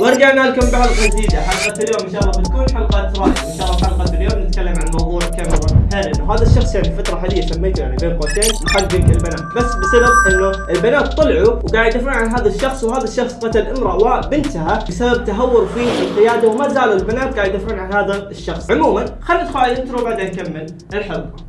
ورجعنا لكم بحلقة جديدة. حلقة اليوم إن شاء الله بتكون حلقة رأي إن شاء الله حلقة اليوم نتكلم عن موضوع كاميرون هيرن وهذا الشخص يعني الفترة الحاليه سميته يعني بين قوسين محقق البنات. بس بسبب إنه البنات طلعوا وقاعد يدافعون عن هذا الشخص وهذا الشخص قتل امرأة وبنتها بسبب تهور في القياده وما زالوا البنات قاعد يدافعون عن هذا الشخص. عموما خلينا ندخل على ال intro وبعدين نكمل الحلقة.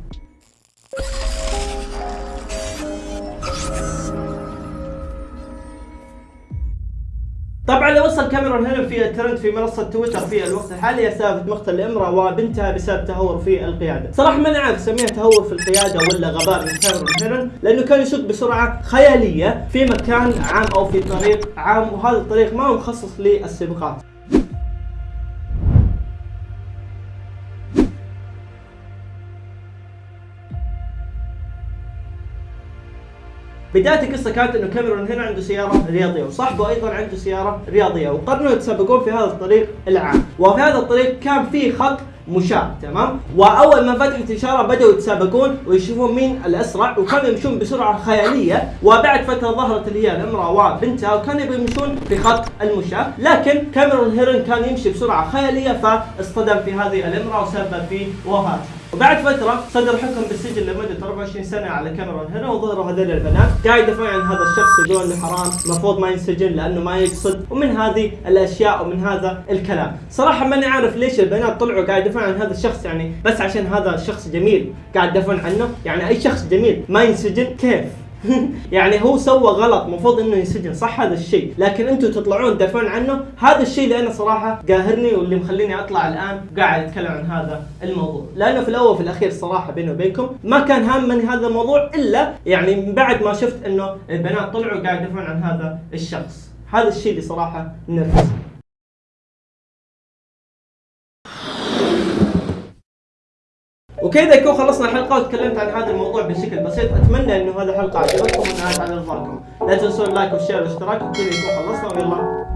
طبعا لو وصل كاميرون هنا في الترند في منصة تويتر في الوقت الحالي سالفه مقتل امرأة وبنتها بسبب تهور في القيادة، صراحة ماني عارف اسميها تهور في القيادة ولا غباء من كاميرون هنا لأنه كان يسوق بسرعة خيالية في مكان عام أو في طريق عام وهذا الطريق ما هو مخصص للسباقات. بداية القصة كانت إنه كاميرون هنا عنده سيارة رياضية وصاحبه أيضا عنده سيارة رياضية وقرروا يتسابقون في هذا الطريق العام. وفي هذا الطريق كان في خط مشاة تمام؟ وأول ما فتحت الإشارة بدأوا يتسابقون ويشوفون مين الأسرع وكانوا يمشون بسرعة خيالية. وبعد فترة ظهرت اللي هي الأمرأة وبنتها وكانوا يبغوا يمشون في خط المشاة. لكن كاميرون هيرن كان يمشي بسرعة خيالية فاصطدم في هذه الأمرأة وسبب في وفاتها وبعد فترة صدر حكم بالسجن لمدة 24 سنة على كاميرون هنا وظهروا هذول البنات قاعد يدافعون عن هذا الشخص يقولون انه حرام المفروض ما ينسجن لأنه ما يقصد. ومن هذه الأشياء ومن هذا الكلام، صراحة ماني عارف ليش البنات طلعوا قاعد يدافعون عن هذا الشخص يعني. بس عشان هذا الشخص جميل قاعد يدافعون عنه، يعني أي شخص جميل. ما ينسجن كيف؟ يعني هو سوى غلط المفروض إنه ينسجن صح هذا الشيء. لكن أنتم تطلعون تدافعون عنه؟ هذا الشيء اللي أنا صراحة قاهرني واللي مخليني أطلع الآن قاعد أتكلم عن هذا الموضوع. لأنه في الأول وفي الأخير صراحة بيني وبينكم ما كان هامني هذا الموضوع إلا يعني من بعد ما شفت إنه البنات طلعوا قاعد يدافعون عن هذا الشخص. هذا الشيء اللي صراحة نرفزني وكذا يكون خلصنا الحلقة وتكلمت عن هذا الموضوع بشكل بسيط. أتمنى إنه هذه الحلقة عجبتكم ونالت على رضاكم لا تنسون اللايك والشير والاشتراك وكذا يكون خلصنا. ويلا.